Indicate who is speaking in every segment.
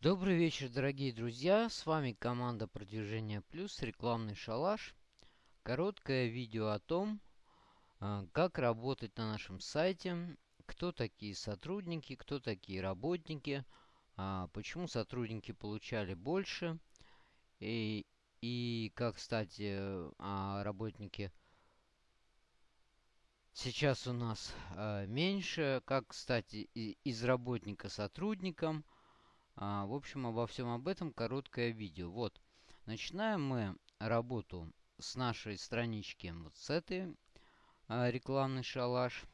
Speaker 1: Добрый вечер, дорогие друзья! С вами команда Продвижения Плюс, рекламный шалаш. Короткое видео о том, а, как работать на нашем сайте, кто такие сотрудники, кто такие работники, а, почему сотрудники получали больше, и, и как, кстати, а, работники сейчас у нас меньше, как, кстати, из работника сотрудникам – а, в общем, обо всем об этом короткое видео. Вот, начинаем мы работу с нашей странички вот с этой а, рекламный шалаш.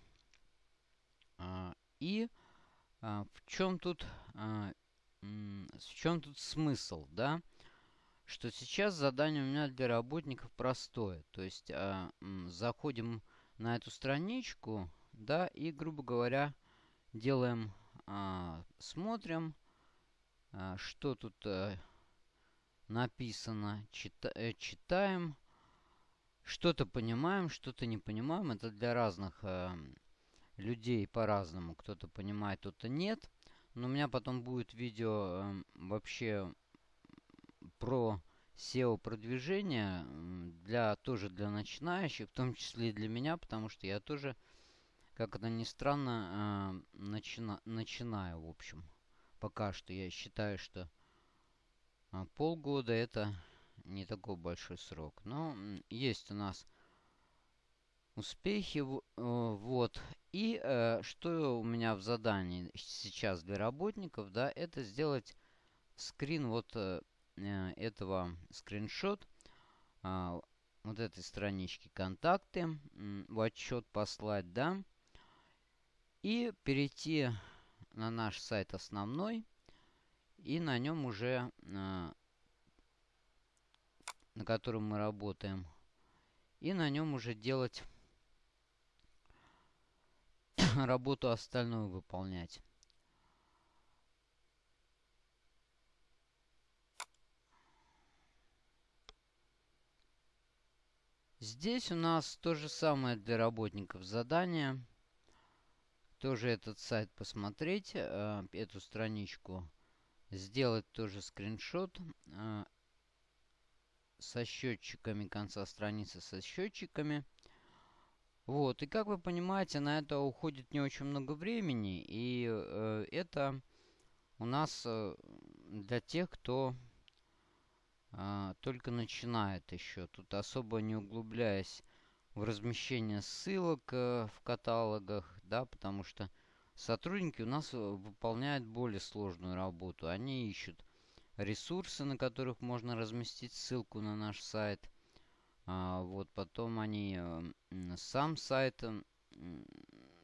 Speaker 1: А, и в чем тут в чем тут смысл, да? Что сейчас задание у меня для работников простое. То есть заходим на эту страничку, да, и, грубо говоря, делаем, а, смотрим, что тут э, написано? Чита э, читаем. Что-то понимаем, что-то не понимаем. Это для разных э, людей по-разному. Кто-то понимает, кто-то нет. Но у меня потом будет видео э, вообще про SEO-продвижение. Для, тоже для начинающих, в том числе и для меня, потому что я тоже, как это ни странно, э, начина начинаю, в общем пока что я считаю, что а, полгода это не такой большой срок. Но есть у нас успехи. Э, вот. И э, что у меня в задании сейчас для работников, да, это сделать скрин вот э, этого скриншот э, вот этой странички контакты, в отчет послать, да, и перейти на наш сайт основной. И на нем уже, на, на котором мы работаем, и на нем уже делать работу остальную выполнять. Здесь у нас то же самое для работников задание тоже этот сайт посмотреть, э, эту страничку, сделать тоже скриншот э, со счетчиками конца страницы, со счетчиками. Вот, и как вы понимаете, на это уходит не очень много времени, и э, это у нас э, для тех, кто э, только начинает еще. Тут особо не углубляясь в размещение ссылок э, в каталогах, да, потому что сотрудники у нас э, выполняют более сложную работу. Они ищут ресурсы, на которых можно разместить ссылку на наш сайт. А, вот потом они э, сам сайт,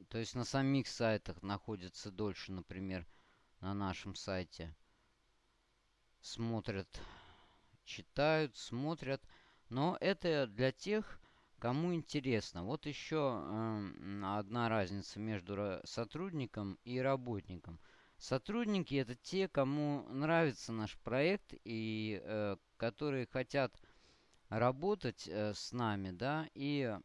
Speaker 1: то есть на самих сайтах находятся дольше, например, на нашем сайте. Смотрят, читают, смотрят. Но это для тех, Кому интересно, вот еще э, одна разница между сотрудником и работником. Сотрудники это те, кому нравится наш проект и э, которые хотят работать э, с нами, да, и,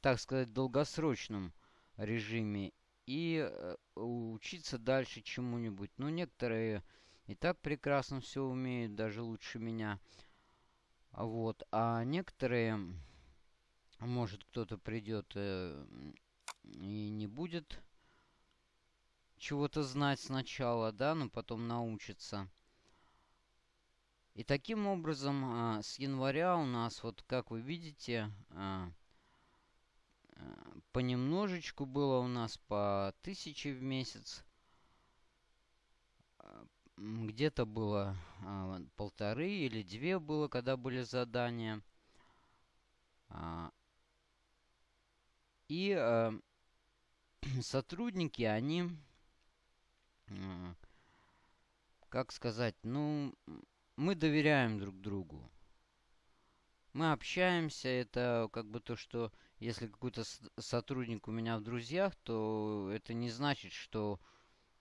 Speaker 1: так сказать, в долгосрочном режиме и э, учиться дальше чему-нибудь. Ну, некоторые и так прекрасно все умеют, даже лучше меня. Вот. А некоторые, может кто-то придет э, и не будет чего-то знать сначала, да, но потом научится. И таким образом э, с января у нас, вот как вы видите, э, э, понемножечку было у нас по тысяче в месяц где-то было а, полторы или две было, когда были задания. А, и а, сотрудники, они, а, как сказать, ну, мы доверяем друг другу. Мы общаемся, это как бы то, что если какой-то сотрудник у меня в друзьях, то это не значит, что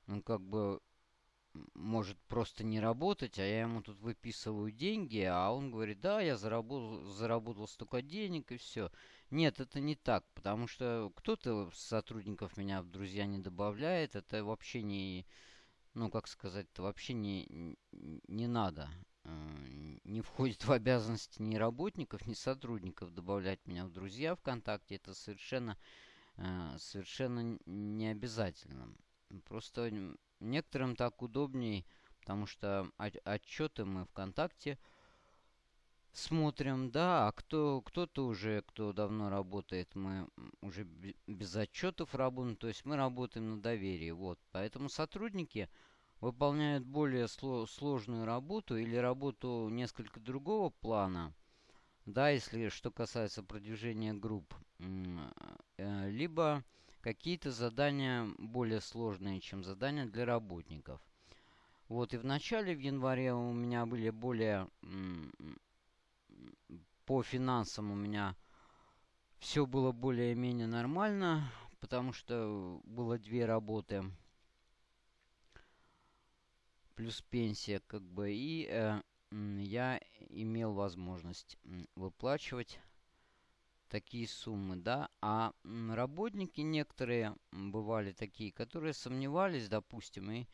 Speaker 1: он как бы может просто не работать, а я ему тут выписываю деньги, а он говорит, да, я заработал, заработал столько денег и все. Нет, это не так, потому что кто-то сотрудников меня в друзья не добавляет, это вообще не, ну, как сказать-то, вообще не, не надо. Не входит в обязанности ни работников, ни сотрудников добавлять меня в друзья ВКонтакте. Это совершенно, совершенно не обязательно. Просто некоторым так удобнее, потому что отчеты мы ВКонтакте смотрим, да, а кто, кто-то уже, кто давно работает, мы уже без отчетов работаем, то есть мы работаем на доверии, вот. Поэтому сотрудники выполняют более сложную работу или работу несколько другого плана, да, если что касается продвижения групп, э, либо какие-то задания более сложные, чем задания для работников. Вот, и в начале, в январе у меня были более по финансам у меня все было более-менее нормально, потому что было две работы. Плюс пенсия, как бы. И э, я имел возможность выплачивать такие суммы, да. А работники некоторые бывали такие, которые сомневались, допустим, и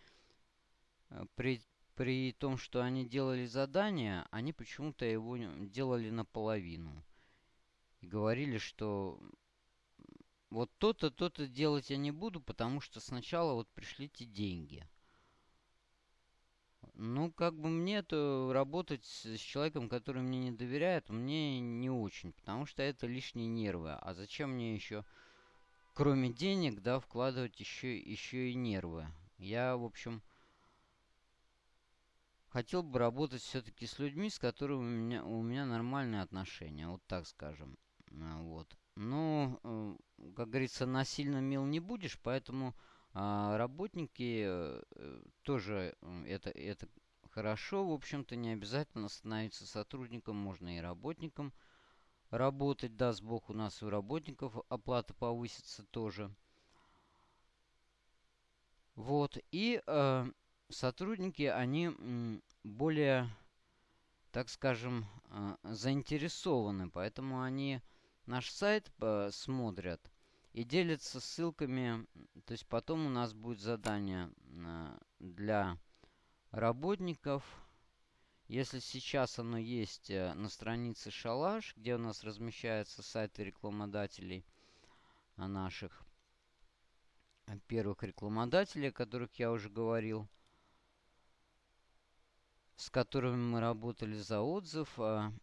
Speaker 1: э, при при том, что они делали задание, они почему-то его делали наполовину. И говорили, что вот то-то, то-то делать я не буду, потому что сначала вот пришлите деньги. Ну, как бы мне это работать с человеком, который мне не доверяет, мне не очень, потому что это лишние нервы. А зачем мне еще, кроме денег, да, вкладывать еще, еще и нервы? Я, в общем, хотел бы работать все-таки с людьми, с которыми у меня, у меня нормальные отношения, вот так скажем. А, вот. Но, э, как говорится, насильно мил не будешь, поэтому а, работники э, тоже э, это, это хорошо. В общем-то, не обязательно становиться сотрудником, можно и работником работать. Даст Бог, у нас у работников оплата повысится тоже. Вот. И э, сотрудники, они более, так скажем, а, заинтересованы, поэтому они наш сайт смотрят и делятся ссылками. То есть потом у нас будет задание а, для работников. Если сейчас оно есть э, на странице Шалаш, где у нас размещаются сайты рекламодателей а, наших, первых рекламодателей, о которых я уже говорил – с которыми мы работали за отзыв, а,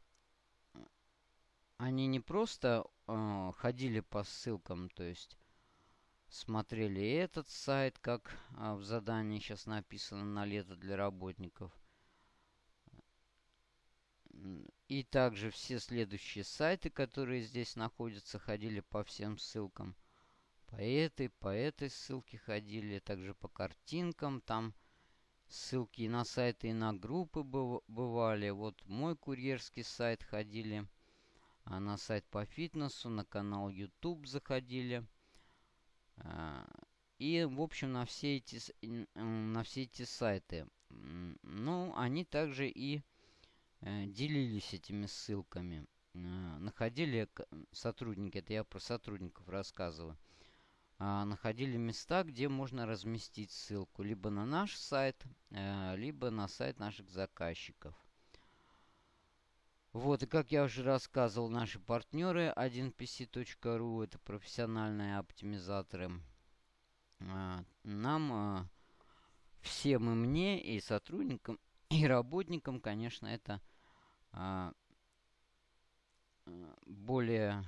Speaker 1: они не просто а, ходили по ссылкам, то есть смотрели этот сайт, как а, в задании сейчас написано на лето для работников. И также все следующие сайты, которые здесь находятся, ходили по всем ссылкам. По этой, по этой ссылке ходили, также по картинкам. Там Ссылки и на сайты, и на группы бывали. Вот мой курьерский сайт ходили. А на сайт по фитнесу, на канал YouTube заходили. А, и, в общем, на все эти, на все эти сайты. Ну, они также и э, делились этими ссылками. Э, находили сотрудники, это я про сотрудников рассказываю а, находили места, где можно разместить ссылку либо на наш сайт, а, либо на сайт наших заказчиков. Вот, и как я уже рассказывал, наши партнеры 1pc.ru, это профессиональные оптимизаторы, а, нам, а, всем и мне, и сотрудникам, и работникам, конечно, это а, более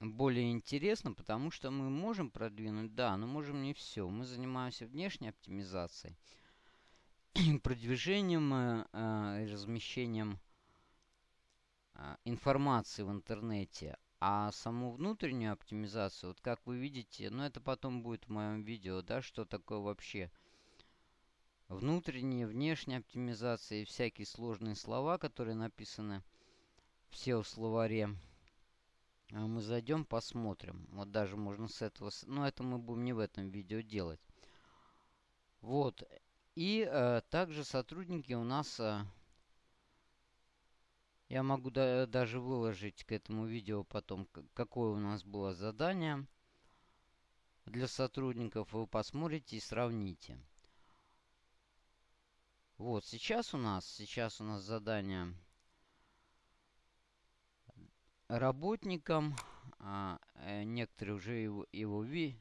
Speaker 1: более интересно, потому что мы можем продвинуть, да, но можем не все. Мы занимаемся внешней оптимизацией, продвижением э, э, и размещением э, информации в интернете. А саму внутреннюю оптимизацию, вот как вы видите, ну это потом будет в моем видео, да, что такое вообще внутренняя, внешняя оптимизация и всякие сложные слова, которые написаны все в словаре. А мы зайдем, посмотрим. Вот даже можно с этого... Но это мы будем не в этом видео делать. Вот. И э, также сотрудники у нас... Э, я могу да, даже выложить к этому видео потом, какое у нас было задание для сотрудников. Вы посмотрите и сравните. Вот, сейчас у нас, сейчас у нас задание работникам. А, э, некоторые уже его, его, ви,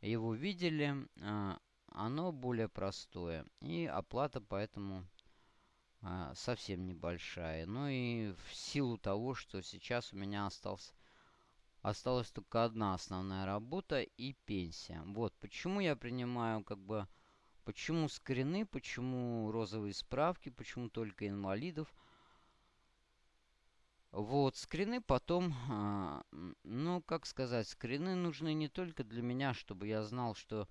Speaker 1: его видели. А, оно более простое. И оплата поэтому а, совсем небольшая. Ну и в силу того, что сейчас у меня остался, осталась только одна основная работа и пенсия. Вот почему я принимаю как бы... Почему скрины, почему розовые справки, почему только инвалидов. Вот, скрины потом, а, ну, как сказать, скрины нужны не только для меня, чтобы я знал, что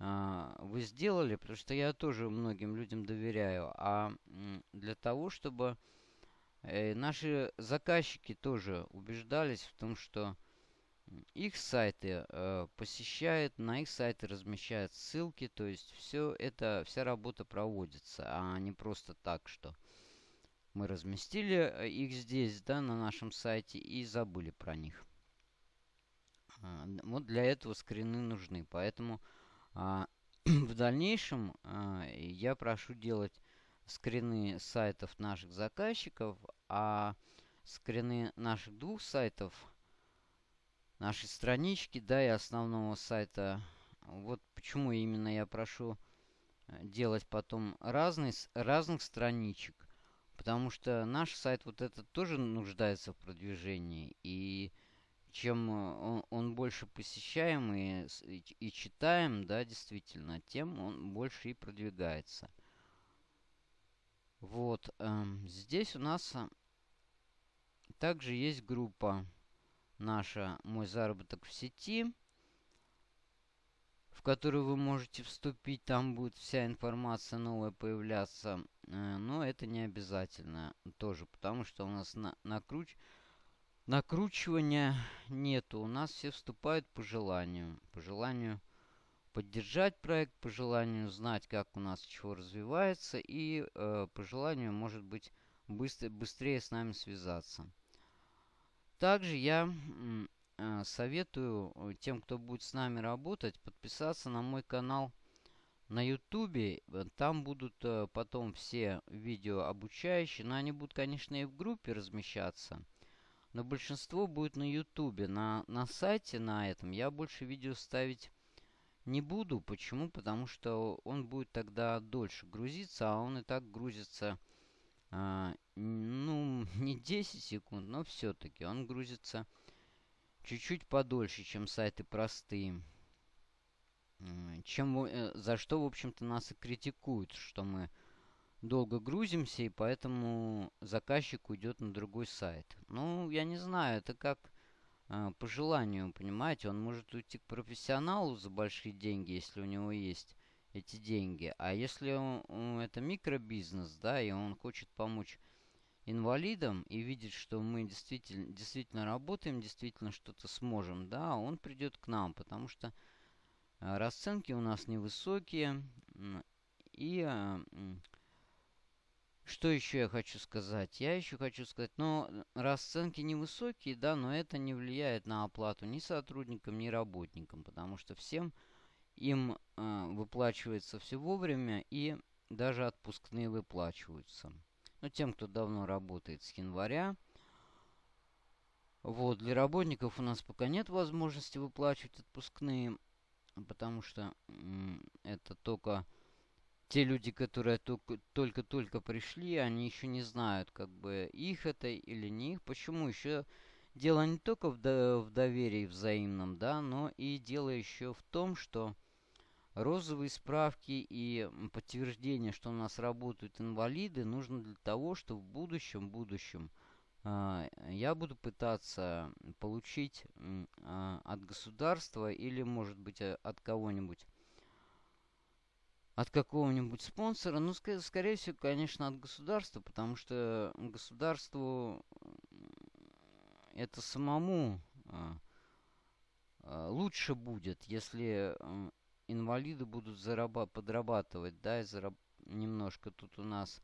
Speaker 1: вы сделали, потому что я тоже многим людям доверяю, а для того, чтобы э, наши заказчики тоже убеждались в том, что их сайты э, посещают, на их сайты размещают ссылки, то есть все это, вся работа проводится, а не просто так, что мы разместили э, их здесь, да, на нашем сайте и забыли про них. А, вот для этого скрины нужны, поэтому а, в дальнейшем а, я прошу делать скрины сайтов наших заказчиков, а скрины наших двух сайтов, нашей странички, да, и основного сайта. Вот почему именно я прошу э, делать потом разный, разных страничек. Потому что наш сайт вот этот тоже нуждается в продвижении. И чем э, он, он больше посещаем и, и, читаем, да, действительно, тем он больше и продвигается. Вот. Эм, здесь у нас э, также есть группа наша «Мой заработок в сети», в которую вы можете вступить. Там будет вся информация новая появляться. Э, но это не обязательно тоже, потому что у нас на, накруч накручивания нету. У нас все вступают по желанию. По желанию поддержать проект, по желанию знать, как у нас чего развивается, и э, по желанию, может быть, быстро, быстрее с нами связаться. Также я э, советую э, тем, кто будет с нами работать, подписаться на мой канал на ютубе. Там будут э, потом все видео обучающие, но они будут, конечно, и в группе размещаться. Но большинство будет на ютубе. На, на сайте на этом я больше видео ставить не буду. Почему? Потому что он будет тогда дольше грузиться, а он и так грузится, а, ну, не 10 секунд, но все-таки он грузится чуть-чуть подольше, чем сайты простые. Чем, э, за что, в общем-то, нас и критикуют, что мы долго грузимся, и поэтому заказчик уйдет на другой сайт. Ну, я не знаю, это как э, по желанию, понимаете. Он может уйти к профессионалу за большие деньги, если у него есть эти деньги. А если он, это микробизнес, да, и он хочет помочь инвалидам и видит, что мы действительно, действительно работаем, действительно что-то сможем, да, он придет к нам, потому что э, расценки у нас невысокие. И э, что еще я хочу сказать? Я еще хочу сказать, но расценки невысокие, да, но это не влияет на оплату ни сотрудникам, ни работникам, потому что всем им э, выплачивается все вовремя и даже отпускные выплачиваются. Ну, тем, кто давно работает с января. Вот, для работников у нас пока нет возможности выплачивать отпускные, потому что это только те люди, которые только-только пришли, они еще не знают, как бы их это или не их. Почему? Еще дело не только в, до в доверии взаимном, да, но и дело еще в том, что розовые справки и подтверждение, что у нас работают инвалиды, нужно для того, чтобы в будущем, будущем э, я буду пытаться получить э, от государства или, может быть, от кого-нибудь от какого-нибудь спонсора. Ну, ск скорее всего, конечно, от государства, потому что государству это самому а, а, лучше будет, если инвалиды будут зараба подрабатывать, да, и зараб немножко тут у нас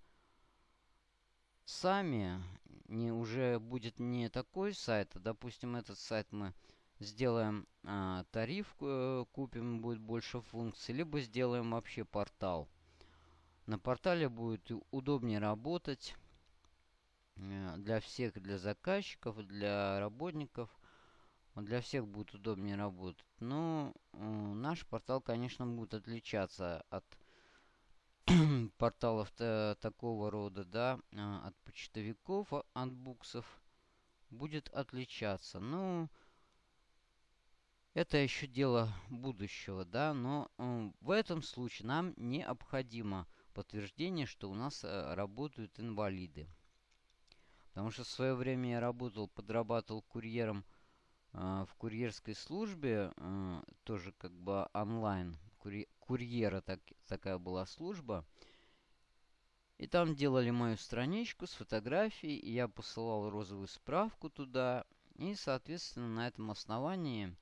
Speaker 1: сами, не, уже будет не такой сайт, а, допустим, этот сайт мы сделаем а, тариф, э, купим, будет больше функций, либо сделаем вообще портал. На портале будет удобнее работать э, для всех, для заказчиков, для работников. Для всех будет удобнее работать. Но наш портал, конечно, будет отличаться от порталов такого рода, да, а, от почтовиков, а, от буксов, будет отличаться. Ну, это еще дело будущего, да, но в этом случае нам необходимо подтверждение, что у нас э, работают инвалиды. Потому что в свое время я работал, подрабатывал курьером э, в курьерской службе, э, тоже как бы онлайн, курьер, курьера так, такая была служба. И там делали мою страничку с фотографией, и я посылал розовую справку туда. И, соответственно, на этом основании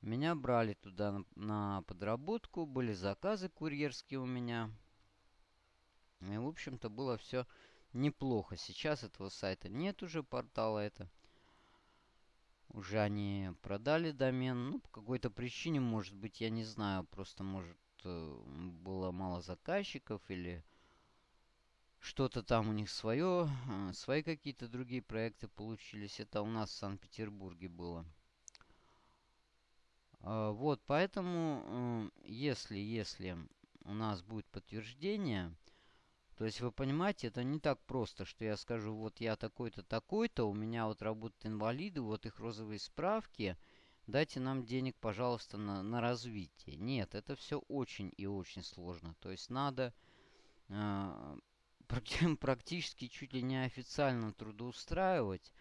Speaker 1: меня брали туда на, подработку, были заказы курьерские у меня. И, в общем-то, было все неплохо. Сейчас этого сайта нет уже, портала это. Уже они продали домен. Ну, по какой-то причине, может быть, я не знаю. Просто, может, э, было мало заказчиков или что-то там у них свое. Э, свои какие-то другие проекты получились. Это у нас в Санкт-Петербурге было. А, вот, поэтому, если, если у нас будет подтверждение, то есть вы понимаете, это не так просто, что я скажу, вот я такой-то, такой-то, у меня вот работают инвалиды, вот их розовые справки, дайте нам денег, пожалуйста, на, на развитие. Нет, это все очень и очень сложно. То есть надо э, практически чуть ли не официально трудоустраивать,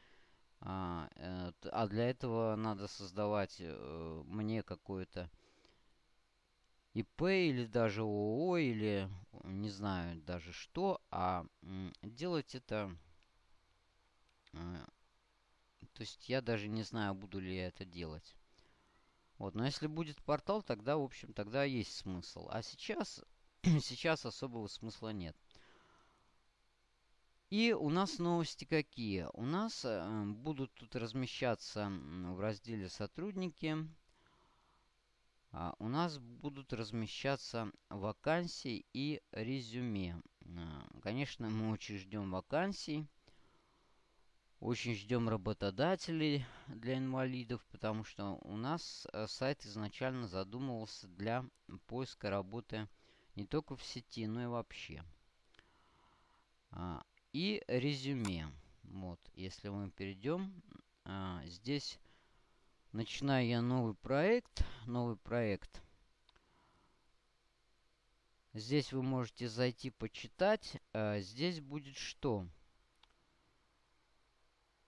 Speaker 1: а, э, а для этого надо создавать э, мне какое-то ИП или даже ООО или не знаю даже что, а делать это... Э, то есть я даже не знаю, буду ли я это делать. Вот, но если будет портал, тогда, в общем, тогда есть смысл. А сейчас, сейчас особого смысла нет. И у нас новости какие? У нас э, будут тут размещаться в разделе «Сотрудники». А, у нас будут размещаться вакансии и резюме. А, конечно, мы очень ждем вакансий. Очень ждем работодателей для инвалидов, потому что у нас э, сайт изначально задумывался для поиска работы не только в сети, но и вообще. И резюме. Вот, если мы перейдем, а, здесь начинаю я новый проект. Новый проект. Здесь вы можете зайти почитать. А, здесь будет что?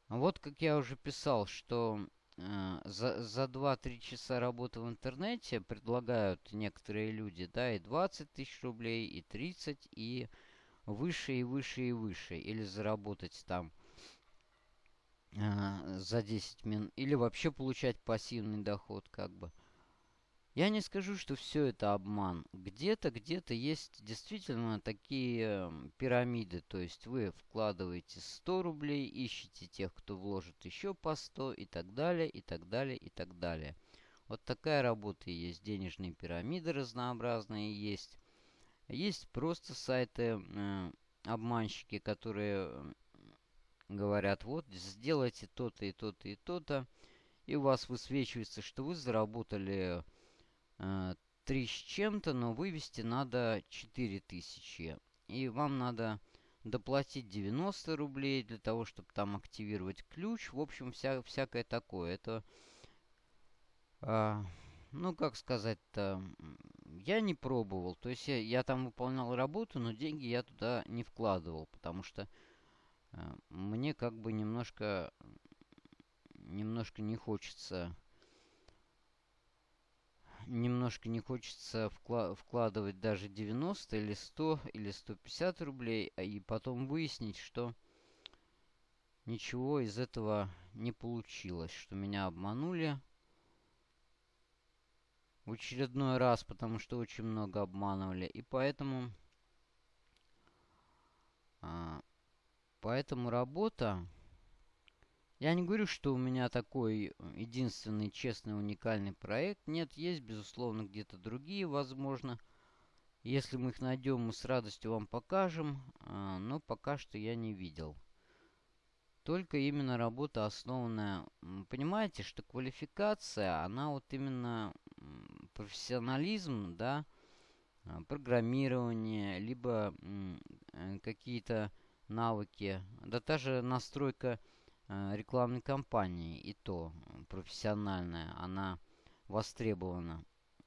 Speaker 1: Вот как я уже писал, что э, за, за 2-3 часа работы в интернете предлагают некоторые люди, да, и 20 тысяч рублей, и 30, и выше и выше и выше. Или заработать там э, за 10 минут. Или вообще получать пассивный доход как бы. Я не скажу, что все это обман. Где-то, где-то есть действительно такие пирамиды. То есть вы вкладываете 100 рублей, ищете тех, кто вложит еще по 100 и так далее, и так далее, и так далее. Вот такая работа есть. Денежные пирамиды разнообразные есть. Есть просто сайты, э, обманщики, которые говорят, вот, сделайте то-то и то-то и то-то, и у вас высвечивается, что вы заработали э, 3 с чем-то, но вывести надо 4 тысячи. И вам надо доплатить 90 рублей для того, чтобы там активировать ключ. В общем, вся, всякое такое. Это, э, ну, как сказать-то, я не пробовал. То есть я, я там выполнял работу, но деньги я туда не вкладывал, потому что э, мне как бы немножко, немножко не хочется, немножко не хочется вкла вкладывать даже 90 или 100 или 150 рублей, а и потом выяснить, что ничего из этого не получилось, что меня обманули в очередной раз, потому что очень много обманывали. И поэтому... А, поэтому работа... Я не говорю, что у меня такой единственный честный уникальный проект. Нет, есть, безусловно, где-то другие, возможно. Если мы их найдем, мы с радостью вам покажем, а, но пока что я не видел. Только именно работа основанная... Понимаете, что квалификация, она вот именно профессионализм, да, а, программирование, либо э, какие-то навыки, да та же настройка э, рекламной кампании, и то профессиональная, она востребована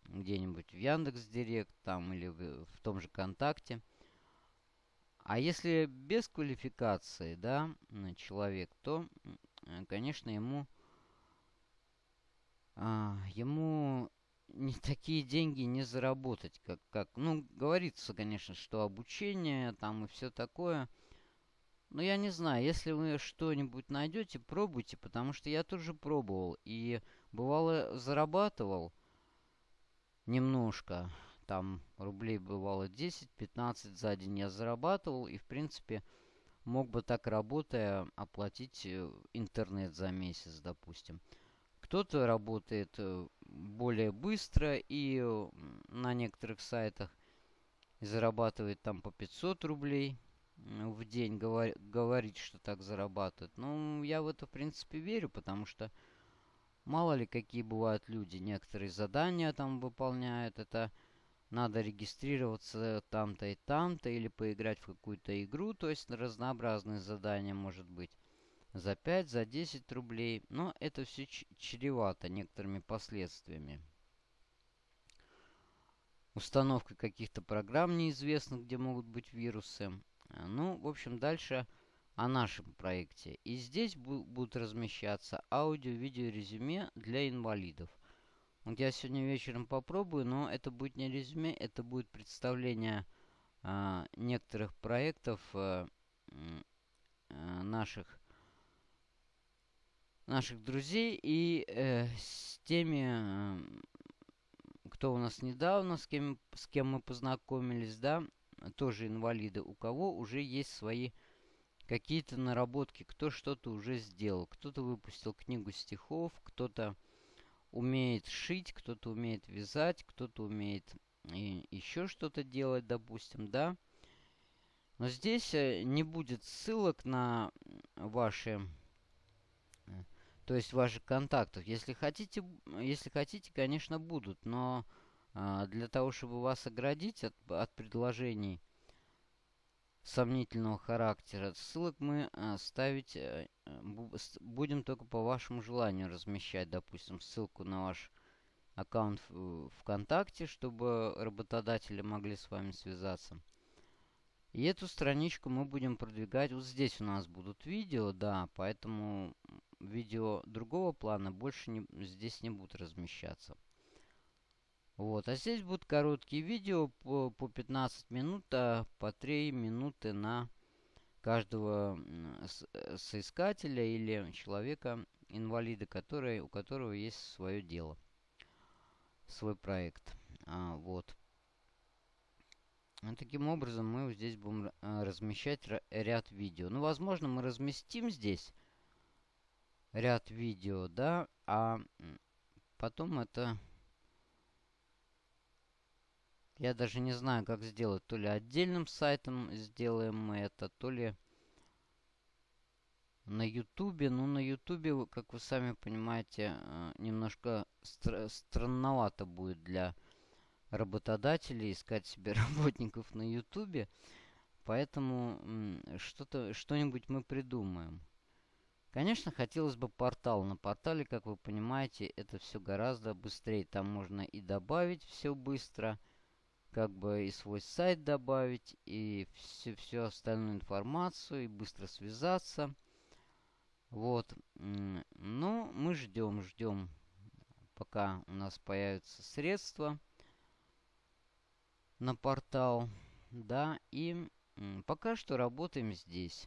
Speaker 1: где-нибудь в Яндекс Директ там или в, в том же ВКонтакте. А если без квалификации, да, человек, то, э, конечно, ему, а, ему не такие деньги не заработать, как, как, ну, говорится, конечно, что обучение там и все такое. Но я не знаю, если вы что-нибудь найдете, пробуйте, потому что я тоже пробовал и бывало зарабатывал немножко. Там рублей бывало 10-15 за день я зарабатывал и, в принципе, мог бы так работая оплатить э, интернет за месяц, допустим. Кто-то работает э, более быстро и э, на некоторых сайтах зарабатывает там по 500 рублей в день, говор, говорит, что так зарабатывает. Ну, я в это, в принципе, верю, потому что мало ли какие бывают люди. Некоторые задания там выполняют. Это надо регистрироваться там-то и там-то или поиграть в какую-то игру. То есть разнообразные задания может быть за 5, за 10 рублей. Но это все чревато некоторыми последствиями. Установка каких-то программ неизвестных, где могут быть вирусы. Ну, в общем, дальше о нашем проекте. И здесь будут размещаться аудио-видео резюме для инвалидов. Вот я сегодня вечером попробую, но это будет не резюме, это будет представление э, некоторых проектов э, э, наших наших друзей и э, с теми, э, кто у нас недавно, с кем, с кем мы познакомились, да, тоже инвалиды, у кого уже есть свои какие-то наработки, кто что-то уже сделал. Кто-то выпустил книгу стихов, кто-то умеет шить, кто-то умеет вязать, кто-то умеет и еще что-то делать, допустим, да. Но здесь э, не будет ссылок на ваши то есть ваших контактов. Если хотите, если хотите, конечно, будут, но э, для того, чтобы вас оградить от, от предложений сомнительного характера, ссылок мы э, ставить э, будем только по вашему желанию размещать, допустим, ссылку на ваш аккаунт в ВКонтакте, чтобы работодатели могли с вами связаться. И эту страничку мы будем продвигать. Вот здесь у нас будут видео, да, поэтому видео другого плана больше не, здесь не будут размещаться. Вот, а здесь будут короткие видео по, по 15 минут, а по 3 минуты на каждого э, соискателя или человека, инвалида, который, у которого есть свое дело, свой проект. А, вот. Таким образом, мы здесь будем э, размещать ряд видео. Ну, возможно, мы разместим здесь ряд видео, да, а потом это... Я даже не знаю, как сделать. То ли отдельным сайтом сделаем мы это, то ли на ютубе. Ну, на ютубе, как вы сами понимаете, э, немножко стр странновато будет для работодателей искать себе работников на ютубе. Поэтому что-то, что-нибудь мы придумаем. Конечно, хотелось бы портал. На портале, как вы понимаете, это все гораздо быстрее. Там можно и добавить все быстро, как бы и свой сайт добавить, и всю, всю остальную информацию, и быстро связаться. Вот. Ну, мы ждем, ждем, пока у нас появятся средства на портал. Да, и пока что работаем здесь.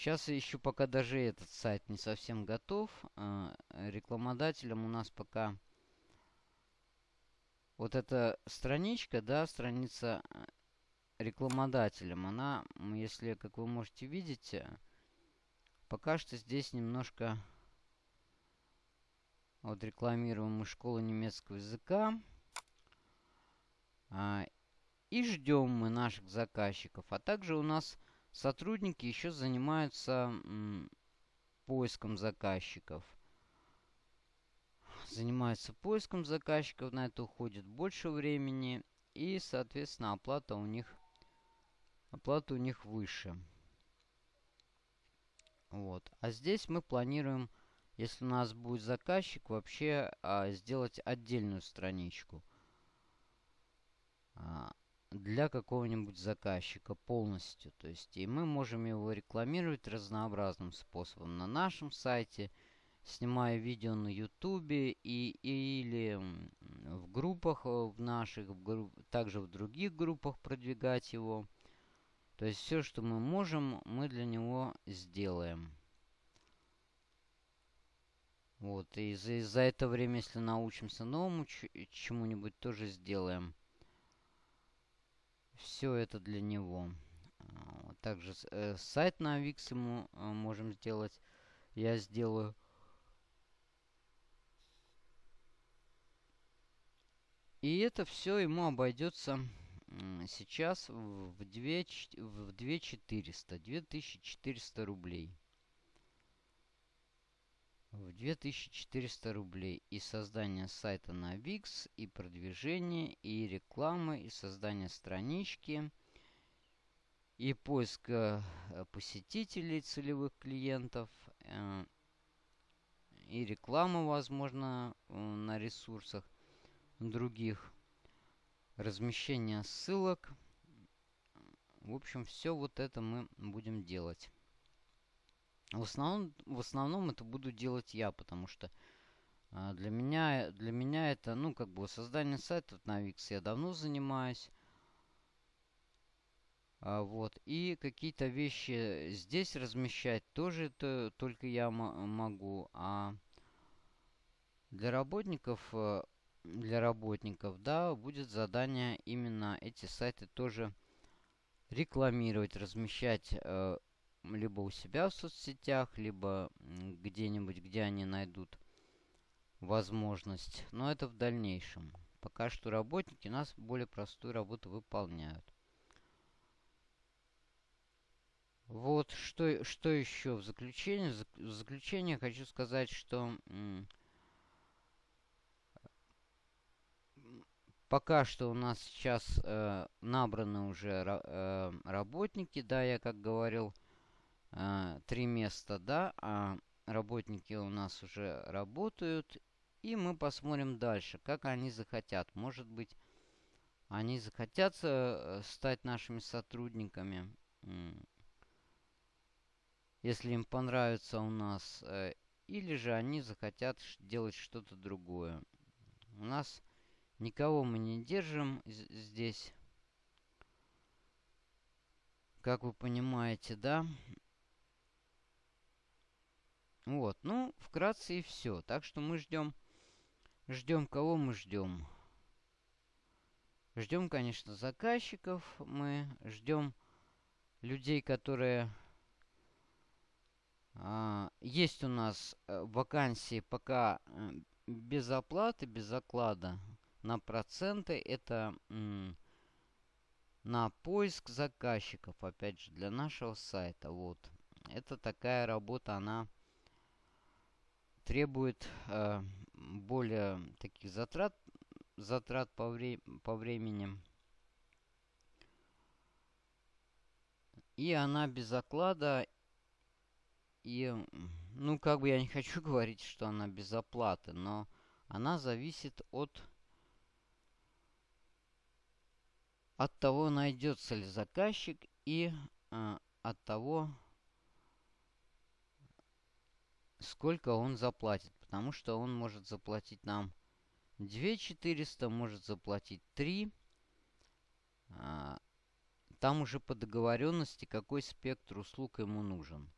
Speaker 1: Сейчас еще пока даже этот сайт не совсем готов. А, рекламодателям у нас пока вот эта страничка, да, страница э, рекламодателям, она, если, как вы можете видеть, пока что здесь немножко вот рекламируем мы школу немецкого языка. А, И ждем мы наших заказчиков. А также у нас сотрудники еще занимаются поиском заказчиков. Занимаются поиском заказчиков, на это уходит больше времени. И, соответственно, оплата у них, оплата у них выше. Вот. А здесь мы планируем, если у нас будет заказчик, вообще а, сделать отдельную страничку. А, для какого-нибудь заказчика полностью. То есть и мы можем его рекламировать разнообразным способом на нашем сайте, снимая видео на ютубе и, или в группах э, в наших, в групп, также в других группах продвигать его. То есть все, что мы можем, мы для него сделаем. Вот, и за, за это время, если научимся новому чему-нибудь, тоже сделаем все это для него. А, также э, сайт на Wix ему э, можем сделать. Я сделаю. И это все ему обойдется сейчас в 2, в 2400, 2400 рублей в 2400 рублей. И создание сайта на Wix, и продвижение, и реклама, и создание странички, и поиск э, посетителей, целевых клиентов, э, и реклама, возможно, э, на ресурсах других, размещение ссылок. В общем, все вот это мы будем делать. В основном, в основном это буду делать я, потому что а, для меня, для меня это, ну, как бы создание сайтов на Wix я давно занимаюсь. А, вот. И какие-то вещи здесь размещать тоже это только я могу. А для работников, э, для работников, да, будет задание именно эти сайты тоже рекламировать, размещать э, либо у себя в соцсетях, либо где-нибудь, где они найдут возможность. Но это в дальнейшем. Пока что работники у нас более простую работу выполняют. Вот, что, что еще в заключение? В заключение хочу сказать, что пока что у нас сейчас э, набраны уже э, работники, да, я как говорил, три места, да, а работники у нас уже работают. И мы посмотрим дальше, как они захотят. Может быть, они захотят э, стать нашими сотрудниками, если им понравится у нас. Э, или же они захотят делать что-то другое. У нас никого мы не держим здесь. Как вы понимаете, да? Вот, ну, вкратце и все. Так что мы ждем... Ждем кого мы ждем? Ждем, конечно, заказчиков. Мы ждем людей, которые... А, есть у нас э, вакансии пока э, без оплаты, без оклада на проценты. Это на поиск заказчиков, опять же, для нашего сайта. Вот. Это такая работа, она требует э, более таких затрат, затрат по, вре по времени. И она без оклада. И, ну, как бы я не хочу говорить, что она без оплаты, но она зависит от от того, найдется ли заказчик и э, от того, сколько он заплатит. Потому что он может заплатить нам 2 400, может заплатить 3. А, там уже по договоренности, какой спектр услуг ему нужен.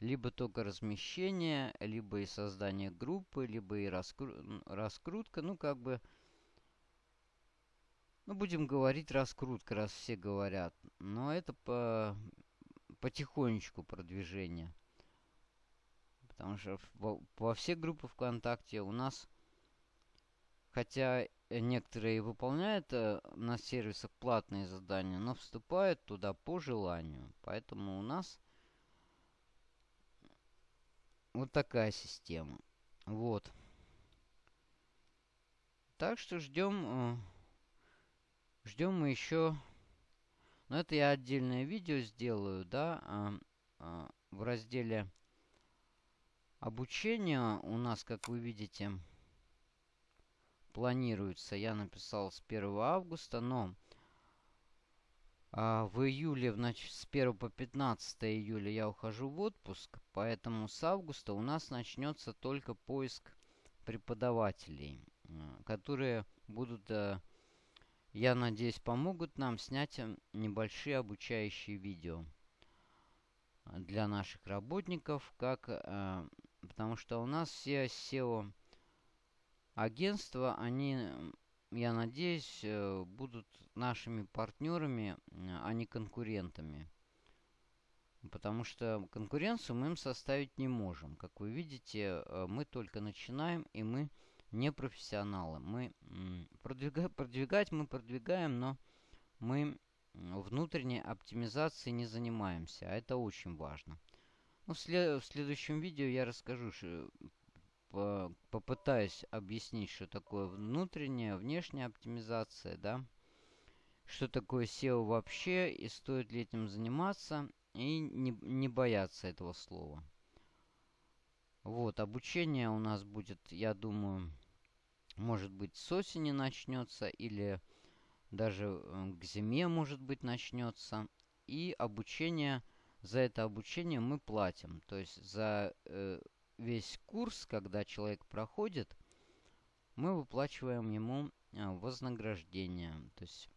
Speaker 1: Либо только размещение, либо и создание группы, либо и раскру раскрутка. Ну, как бы... Ну, будем говорить раскрутка, раз все говорят. Но это по потихонечку продвижение. Потому что во, во все группы ВКонтакте у нас, хотя некоторые выполняют э, на сервисах платные задания, но вступают туда по желанию. Поэтому у нас вот такая система. Вот. Так что ждем... Э, ждем мы еще... Но это я отдельное видео сделаю, да, а, а, в разделе обучения у нас, как вы видите, планируется, я написал с 1 августа, но а, в июле, значит, с 1 по 15 июля я ухожу в отпуск, поэтому с августа у нас начнется только поиск преподавателей, которые будут, э, я надеюсь, помогут нам снять э, небольшие обучающие видео для наших работников, как, э, потому что у нас все SEO агентства, они, я надеюсь, э, будут нашими партнерами, а не конкурентами. Потому что конкуренцию мы им составить не можем. Как вы видите, э, мы только начинаем, и мы не профессионалы. Мы продвигать, продвигать мы продвигаем, но мы внутренней оптимизацией не занимаемся. А это очень важно. Ну, в, след в следующем видео я расскажу, по попытаюсь объяснить, что такое внутренняя, внешняя оптимизация, да, что такое SEO вообще, и стоит ли этим заниматься, и не, не бояться этого слова. Вот, обучение у нас будет, я думаю, может быть, с осени начнется, или даже э, к зиме, может быть, начнется. И обучение, за это обучение мы платим. То есть за э, весь курс, когда человек проходит, мы выплачиваем ему а, вознаграждение. То есть,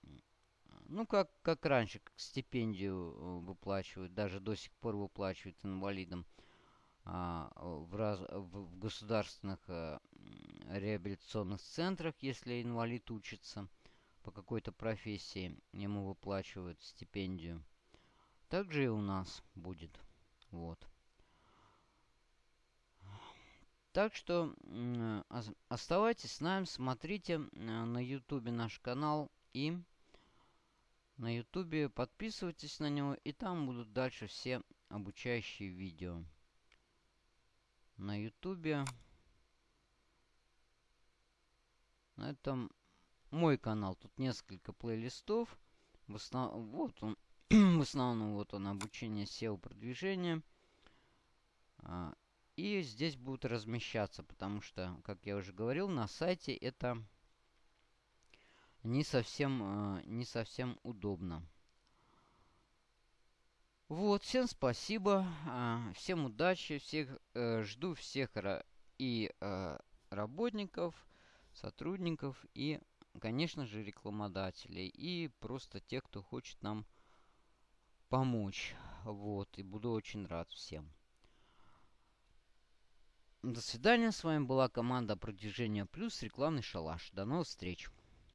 Speaker 1: ну, как, как раньше, как стипендию э, выплачивают, даже до сих пор выплачивают инвалидам а, в, раз, в, в государственных а, реабилитационных центрах, если инвалид учится по какой-то профессии, ему выплачивают стипендию. Также и у нас будет. Вот. Так что оставайтесь с нами, смотрите на ютубе наш канал и на ютубе подписывайтесь на него, и там будут дальше все обучающие видео. На ютубе. На этом мой канал. Тут несколько плейлистов. В основном, вот он, в основном вот он обучение SEO продвижения. А, и здесь будут размещаться, потому что, как я уже говорил, на сайте это не совсем, э, не совсем удобно. Вот, всем спасибо, э, всем удачи, всех э, жду всех и работников, сотрудников и, конечно же, рекламодателей и просто тех, кто хочет нам помочь. Вот, и буду очень рад всем. До свидания. С вами была команда Продвижения Плюс, рекламный шалаш. До новых встреч.